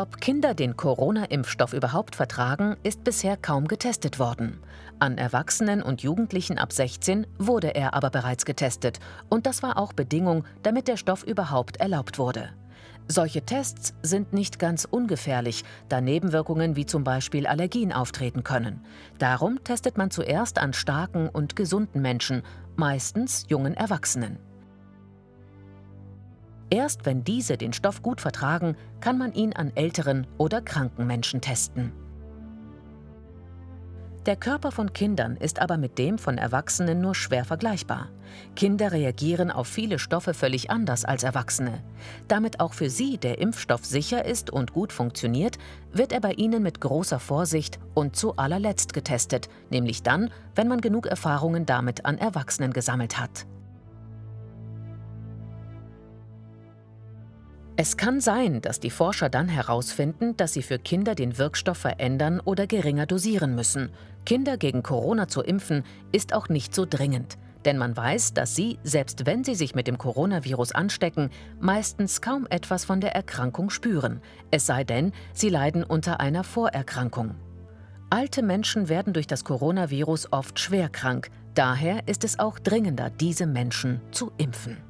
Ob Kinder den Corona-Impfstoff überhaupt vertragen, ist bisher kaum getestet worden. An Erwachsenen und Jugendlichen ab 16 wurde er aber bereits getestet und das war auch Bedingung, damit der Stoff überhaupt erlaubt wurde. Solche Tests sind nicht ganz ungefährlich, da Nebenwirkungen wie zum Beispiel Allergien auftreten können. Darum testet man zuerst an starken und gesunden Menschen, meistens jungen Erwachsenen. Erst wenn diese den Stoff gut vertragen, kann man ihn an älteren oder kranken Menschen testen. Der Körper von Kindern ist aber mit dem von Erwachsenen nur schwer vergleichbar. Kinder reagieren auf viele Stoffe völlig anders als Erwachsene. Damit auch für sie der Impfstoff sicher ist und gut funktioniert, wird er bei ihnen mit großer Vorsicht und zu allerletzt getestet, nämlich dann, wenn man genug Erfahrungen damit an Erwachsenen gesammelt hat. Es kann sein, dass die Forscher dann herausfinden, dass sie für Kinder den Wirkstoff verändern oder geringer dosieren müssen. Kinder gegen Corona zu impfen ist auch nicht so dringend. Denn man weiß, dass sie, selbst wenn sie sich mit dem Coronavirus anstecken, meistens kaum etwas von der Erkrankung spüren. Es sei denn, sie leiden unter einer Vorerkrankung. Alte Menschen werden durch das Coronavirus oft schwer krank. Daher ist es auch dringender, diese Menschen zu impfen.